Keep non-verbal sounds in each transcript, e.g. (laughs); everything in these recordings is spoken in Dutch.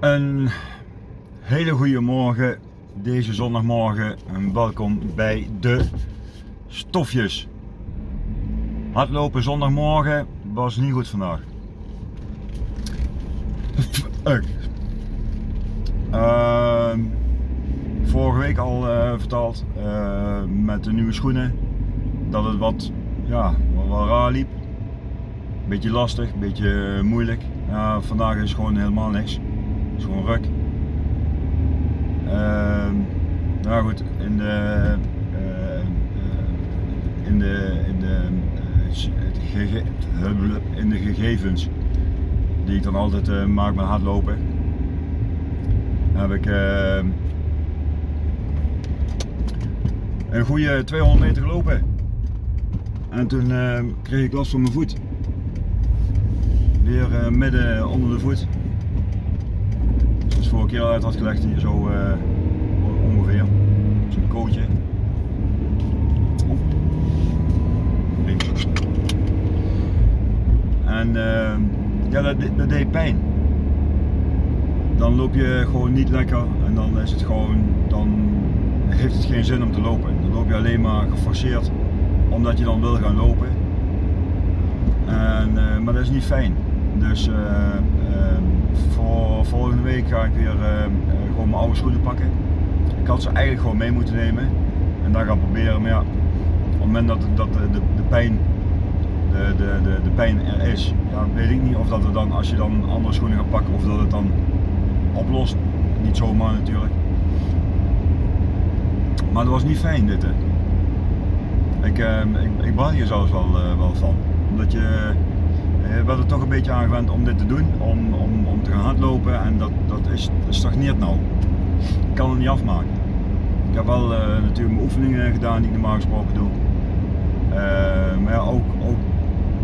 Een hele goede morgen deze zondagmorgen en welkom bij de stofjes. Hardlopen zondagmorgen was niet goed vandaag. Fuck. Ehm, vorige week al eh, verteld eh, met de nieuwe schoenen dat het wat, ja, wat, wat raar liep. Beetje lastig, beetje moeilijk. Vandaag is gewoon helemaal niks. Is gewoon ruk. Nou goed, in de, eh, eh, in de, in de, eh, in de gegevens die ik dan altijd maak met hardlopen, heb ik een goede 200 meter gelopen. En toen kreeg ik last van mijn voet. Weer midden onder de voet. Keer uit had gelegd, hier zo eh, ongeveer. Zo'n kootje. En eh, ja, dat, dat deed pijn. Dan loop je gewoon niet lekker en dan is het gewoon, dan heeft het geen zin om te lopen. Dan loop je alleen maar geforceerd omdat je dan wil gaan lopen. En, eh, maar dat is niet fijn. Dus eh, voor volgende week ga ik weer eh, eh, gewoon mijn oude schoenen pakken. Ik had ze eigenlijk gewoon mee moeten nemen en daar gaan proberen. Maar ja, op het moment dat, dat de, de, pijn, de, de, de, pijn er is, ja, weet ik niet of dat er dan, als je dan andere schoenen gaat pakken, of dat het dan oplost. Niet zomaar natuurlijk. Maar dat was niet fijn dit. Hè. Ik, eh, ik baal hier zelfs wel, eh, wel van. Omdat je, je bent er toch een beetje aan gewend om dit te doen, om, om, om te gaan hardlopen en dat, dat, is, stagneert nou. Ik kan het niet afmaken. Ik heb wel eh, natuurlijk mijn oefeningen gedaan die ik normaal gesproken doe. Eh, maar ja, ook, ook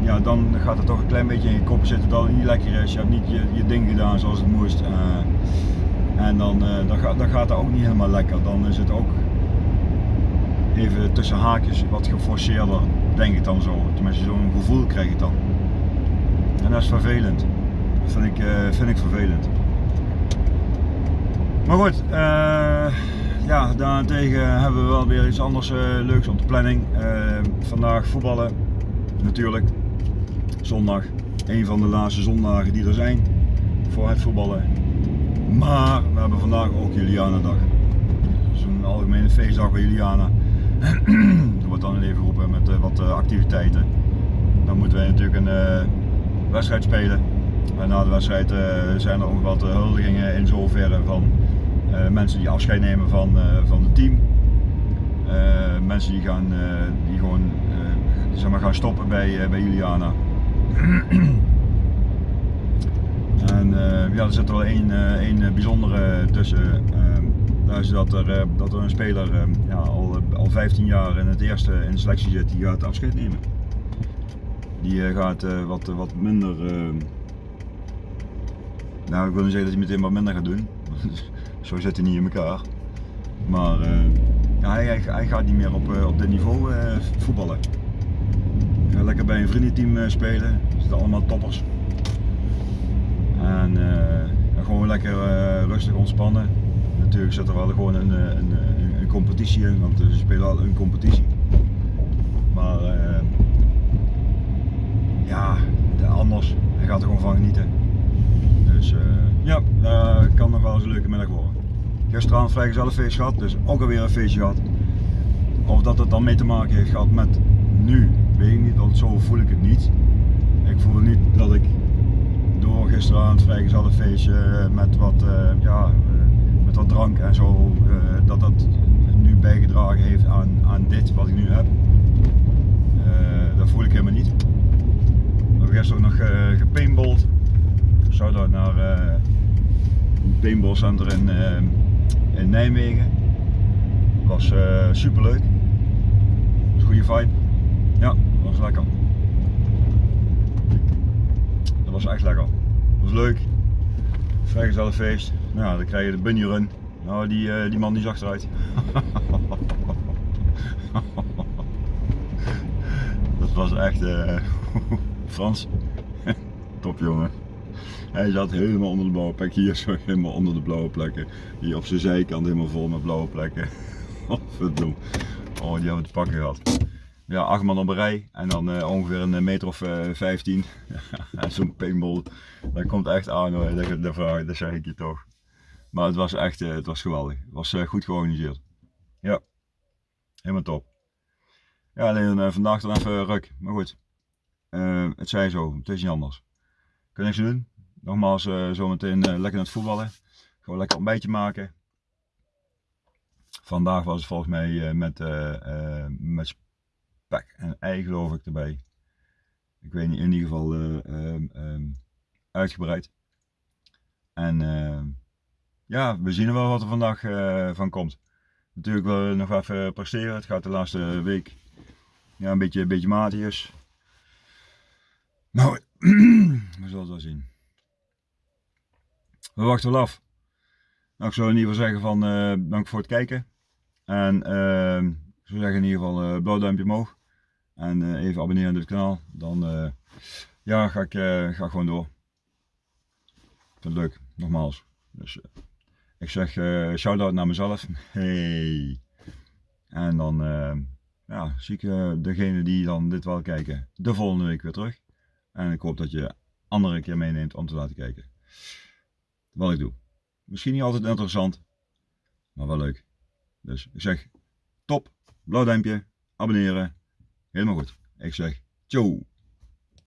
ja, dan gaat het toch een klein beetje in je kop zitten dat het niet lekker is. Je hebt niet je, ding gedaan zoals het moest. eh, en dan, dan, gaat, dan gaat dat ook niet helemaal lekker. Dan is het ook even tussen haakjes wat geforceerder, denk ik dan zo. Tenminste, zo'n gevoel krijg ik dan. En dat is vervelend. Dat vind ik, eh, vind ik vervelend. Maar goed, eh, ja, daarentegen hebben we wel weer iets anders eh, leuks op de planning. Vandaag voetballen, natuurlijk. Zondag, een van de laatste zondagen die er zijn voor het voetballen. Maar we hebben vandaag ook is een algemene feestdag bij Juliana. (clears throat) Er wordt dan even geroepen met wat activiteiten. Dan moeten wij natuurlijk een wedstrijd spelen. En na de wedstrijd eh, zijn er ook wat eh, huldigingen in zoverre van eh, mensen die afscheid nemen van, van het team. Mensen die, gaan, die gewoon zeg maar gaan stoppen bij, bij Juliana. (clears throat) En ja, er zit er wel één, één bijzondere tussen. Dat is dat er, dat er een speler ehm, ja, al, al 15 jaar in het eerste in de selectie zit, die gaat afscheid nemen. Die eh, gaat eh, wat, wat minder. nou, ik wil niet zeggen dat hij meteen wat minder gaat doen. (laughs) Zo zit hij niet in elkaar. Maar eh, hij, hij, gaat niet meer op, eh, op dit niveau eh, voetballen. Hij gaat lekker bij een vriendenteam eh, spelen. Er zitten allemaal toppers. En eh, gewoon lekker eh, rustig ontspannen. Natuurlijk zit er wel gewoon een, eh, een, een, competitie in, want ze spelen al een competitie. Maar eh, ja, de- anders. Hij gaat er gewoon van genieten. Dus eh, ja, dat kan nog wel eens een leuke middag worden. Gisteravond vrijgezellenfeest gehad, dus ook alweer een feestje gehad. Of dat het dan mee te maken heeft gehad met nu, weet ik niet, want zo voel ik het niet. Ik voel niet dat ik door gisteravond vrijgezellenfeestje eh, met wat, eh, ja, met wat drank en zo, dat dat nu bijgedragen heeft aan, aan dit wat ik nu heb. Eh, dat voel ik helemaal niet. We hebben gisteren ook nog uh, gepaintballed. Shout-out naar eh een paintballcenter in, in Nijmegen. Was eh super leuk. Goede vibe. Ja, was lekker. Dat was echt lekker. Dat was leuk. Vrijgezellenfeest. Nou, dan krijg je de bunny run. Nou, die, eh, die man die zag eruit. (laughs) Dat was echt eh, (laughs) Frans. (laughs) Top jongen. Hij zat helemaal onder de blauwe plek. Hier zo helemaal onder de blauwe plekken. Hier op zijn zijkant helemaal vol met blauwe plekken. (laughs) Verdoem. Oh, die hebben we te pakken gehad. Ja, acht man op een rij en dan uh, ongeveer een meter of uh, 15. en zo'n paintball, dat komt echt aan hoor. Dat, dat, dat zeg ik je toch. Maar het was echt, het was geweldig. Het was goed georganiseerd. Ja, helemaal top. Ja, alleen vandaag dan even ruk. Maar goed, het zij zo. Het is niet anders. Kun niks doen. Nogmaals, zometeen lekker naar het voetballen. Gewoon lekker ontbijtje maken. Vandaag was het volgens mij met, met spek en ei geloof ik erbij. Ik weet niet, in ieder geval um, um, uitgebreid. En ja, we zien wel wat er vandaag van komt. Natuurlijk wel nog even presteren. Het gaat de laatste week ja, een beetje, een beetje matig Maar (clears throat) we zullen het wel zien. We wachten wel af. Nou, ik zou in ieder geval zeggen van uh, dank voor het kijken. En uh, ik zou zeggen in ieder geval uh, blauw duimpje omhoog. En even abonneren op dit kanaal. Dan ja, ga, ik, ga gewoon door. Ik vind het leuk, nogmaals. Dus, ik zeg shout-out naar mezelf. (laughs) Hey. En dan uh, ja, zie ik degene die dan dit wel kijken de volgende week weer terug. En ik hoop dat je andere keer meeneemt om te laten kijken. Wat ik doe. Misschien niet altijd interessant, maar wel leuk. Dus ik zeg top, blauw duimpje, abonneren. Helemaal goed. Ik zeg ciao.